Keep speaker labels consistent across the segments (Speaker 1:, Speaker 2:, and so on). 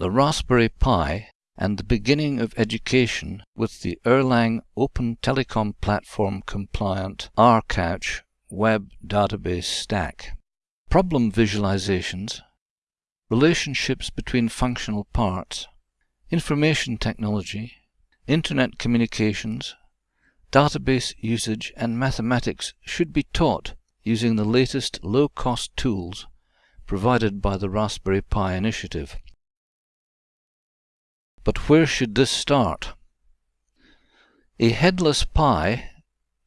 Speaker 1: the Raspberry Pi and the beginning of education with the Erlang Open Telecom Platform compliant rCouch web database stack. Problem visualizations, relationships between functional parts, information technology, internet communications, database usage and mathematics should be taught using the latest low-cost tools provided by the Raspberry Pi initiative. But where should this start? A headless Pi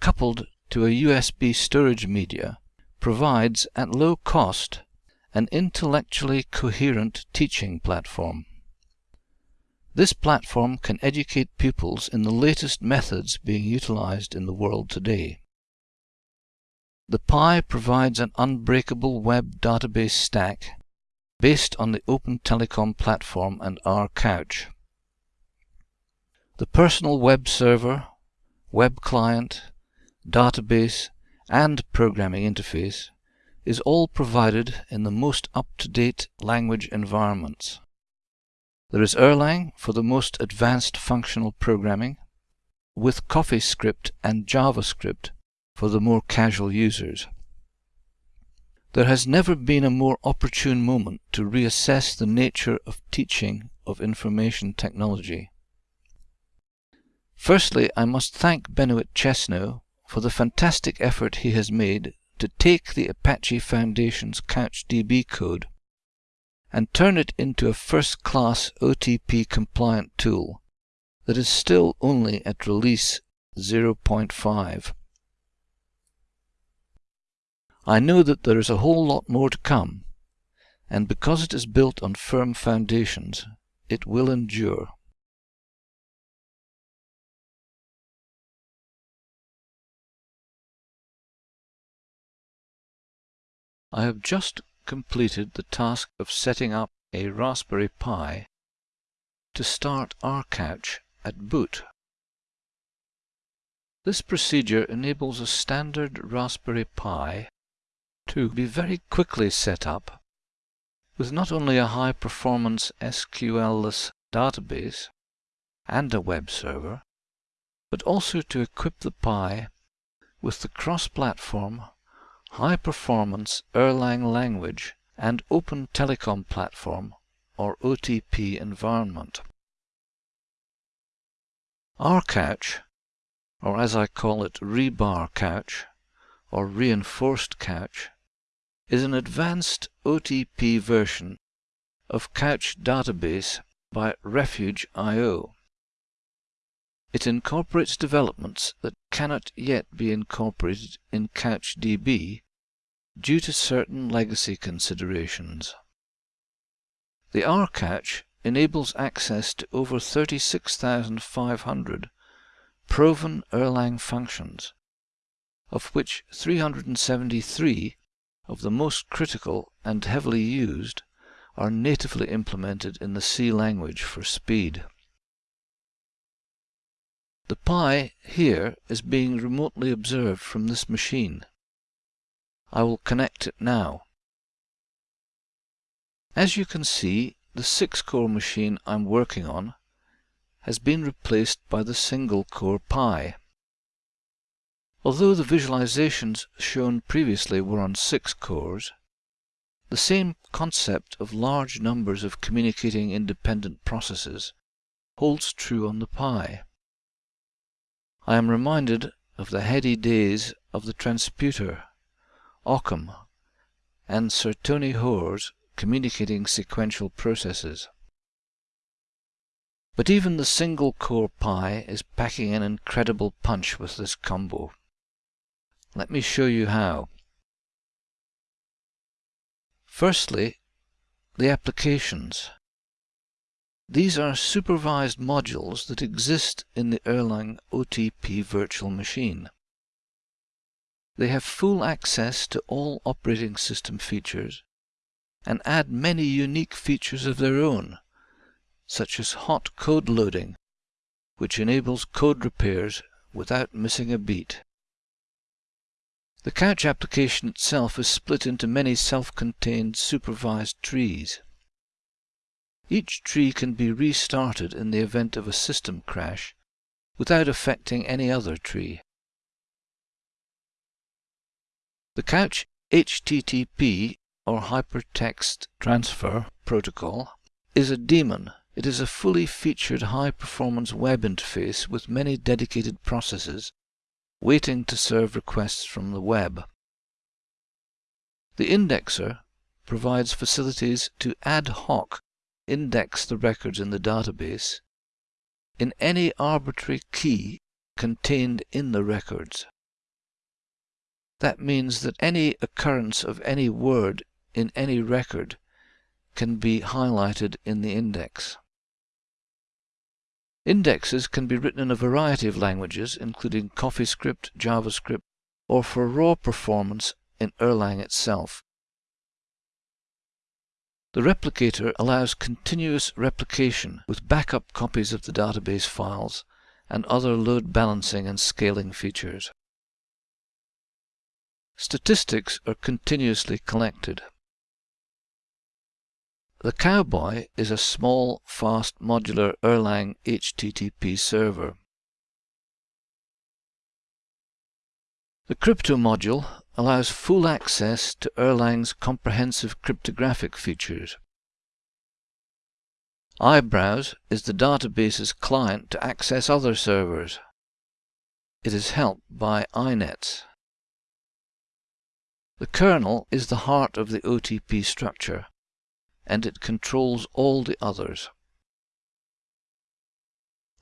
Speaker 1: coupled to a USB storage media provides at low cost an intellectually coherent teaching platform. This platform can educate pupils in the latest methods being utilized in the world today. The Pi provides an unbreakable web database stack based on the Open Telecom platform and rCouch. The personal web server, web client, database, and programming interface is all provided in the most up-to-date language environments. There is Erlang for the most advanced functional programming, with CoffeeScript and JavaScript for the more casual users. There has never been a more opportune moment to reassess the nature of teaching of information technology. Firstly, I must thank Benoit Chesneau for the fantastic effort he has made to take the Apache Foundation's CouchDB code and turn it into a first-class OTP-compliant tool that is still only at release 0.5. I know that there is a whole lot more to come, and because it is built on firm foundations, it will endure. I have just completed the task of setting up a Raspberry Pi to start rCouch at boot. This procedure enables a standard Raspberry Pi to be very quickly set up with not only a high-performance SQL-less database and a web server, but also to equip the Pi with the cross-platform, high-performance Erlang language and Open Telecom Platform or OTP environment. rCouch, or as I call it rebar couch, or reinforced couch, is an advanced OTP version of Couch Database by Refuge.io. It incorporates developments that cannot yet be incorporated in CouchDB due to certain legacy considerations. The rCouch enables access to over 36,500 proven Erlang functions, of which 373 of the most critical and heavily used are natively implemented in the C language for speed. The Pi here is being remotely observed from this machine. I will connect it now. As you can see, the 6-core machine I'm working on has been replaced by the single-core Pi. Although the visualizations shown previously were on six cores, the same concept of large numbers of communicating independent processes holds true on the Pi. I am reminded of the heady days of the transputer, Occam, and Sir Tony Hoare's communicating sequential processes. But even the single-core Pi is packing an incredible punch with this combo. Let me show you how. Firstly, the applications. These are supervised modules that exist in the Erlang OTP virtual machine. They have full access to all operating system features and add many unique features of their own, such as hot code loading, which enables code repairs without missing a beat. The couch application itself is split into many self-contained supervised trees. Each tree can be restarted in the event of a system crash without affecting any other tree. The Couch HTTP or Hypertext Transfer Protocol is a daemon. It is a fully featured high-performance web interface with many dedicated processes waiting to serve requests from the web. The indexer provides facilities to ad hoc index the records in the database in any arbitrary key contained in the records. That means that any occurrence of any word in any record can be highlighted in the index. Indexes can be written in a variety of languages, including CoffeeScript, JavaScript, or for raw performance in Erlang itself. The replicator allows continuous replication with backup copies of the database files and other load balancing and scaling features. Statistics are continuously collected. The Cowboy is a small, fast, modular Erlang HTTP server. The crypto module allows full access to Erlang's comprehensive cryptographic features. iBrowse is the database's client to access other servers. It is helped by inets. The kernel is the heart of the OTP structure and it controls all the others.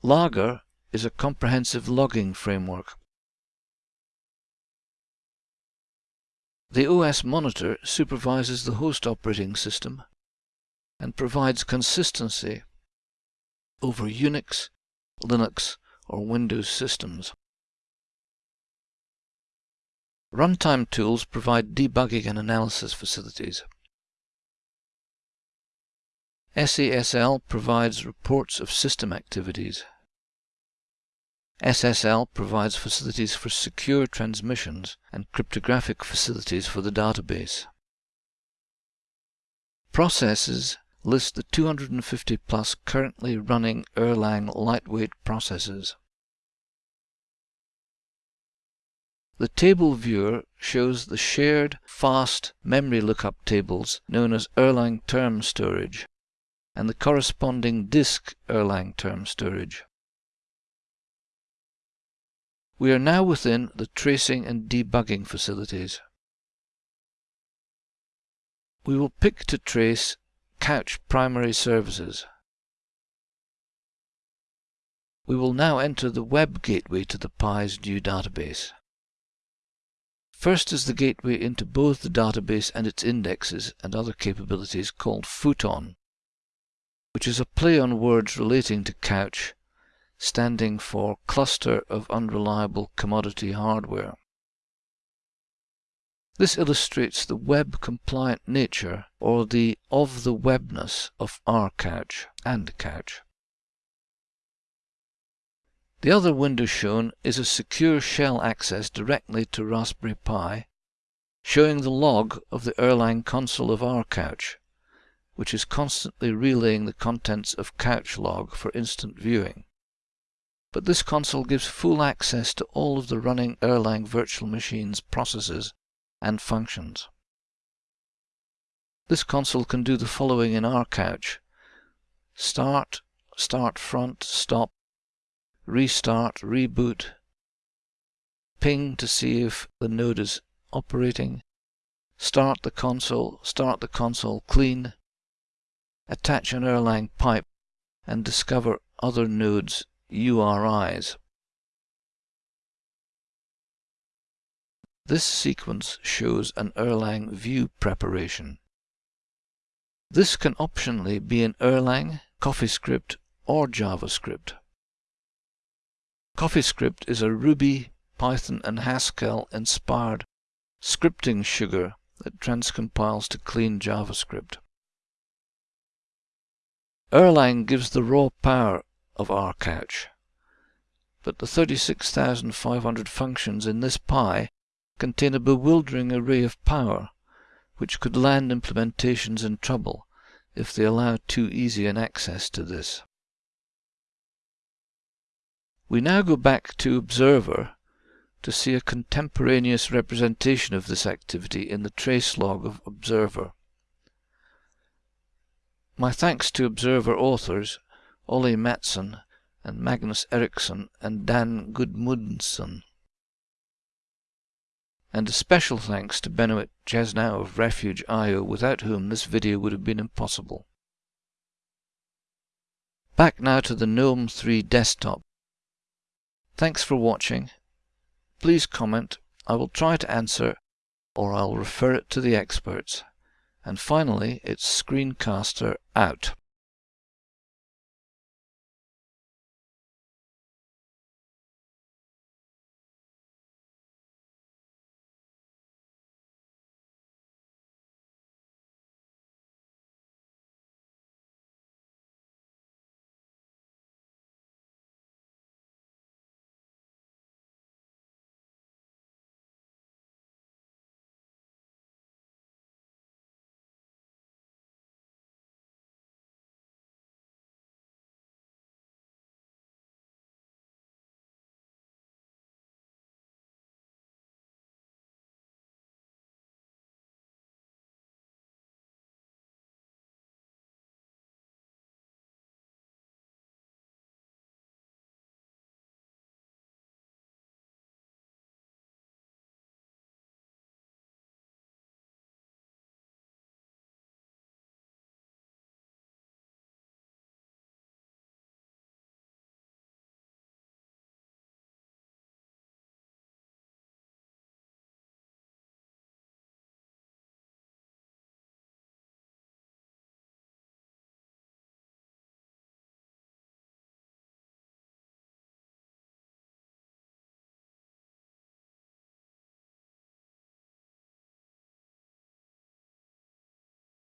Speaker 1: Lager is a comprehensive logging framework. The OS monitor supervises the host operating system and provides consistency over Unix, Linux, or Windows systems. Runtime tools provide debugging and analysis facilities. SASL provides reports of system activities. SSL provides facilities for secure transmissions and cryptographic facilities for the database. Processes list the 250 plus currently running Erlang lightweight processes. The table viewer shows the shared fast memory lookup tables known as Erlang term storage and the corresponding disk Erlang term storage. We are now within the tracing and debugging facilities. We will pick to trace Couch primary services. We will now enter the web gateway to the PI's new database. First is the gateway into both the database and its indexes and other capabilities called Futon which is a play on words relating to couch, standing for Cluster of Unreliable Commodity Hardware. This illustrates the web-compliant nature or the of-the-webness of rCouch and Couch. The other window shown is a secure shell access directly to Raspberry Pi, showing the log of the Erlang console of rCouch which is constantly relaying the contents of Couch log for instant viewing. But this console gives full access to all of the running Erlang virtual machines processes and functions. This console can do the following in rCouch. Start, start front, stop, restart, reboot, ping to see if the node is operating, start the console, start the console clean, attach an Erlang pipe and discover other nodes' URIs. This sequence shows an Erlang view preparation. This can optionally be in Erlang, CoffeeScript, or JavaScript. CoffeeScript is a Ruby, Python, and Haskell inspired scripting sugar that transcompiles to clean JavaScript. Erlang gives the raw power of rCouch, but the 36,500 functions in this Pi contain a bewildering array of power, which could land implementations in trouble if they allow too easy an access to this. We now go back to Observer to see a contemporaneous representation of this activity in the trace log of Observer. My thanks to Observer authors Ole Mattsson and Magnus Eriksson and Dan Gudmundsson. And a special thanks to Benoit Chesneau of Refuge.io without whom this video would have been impossible. Back now to the GNOME 3 desktop. Thanks for watching. Please comment, I will try to answer, or I'll refer it to the experts. And finally, it's Screencaster out.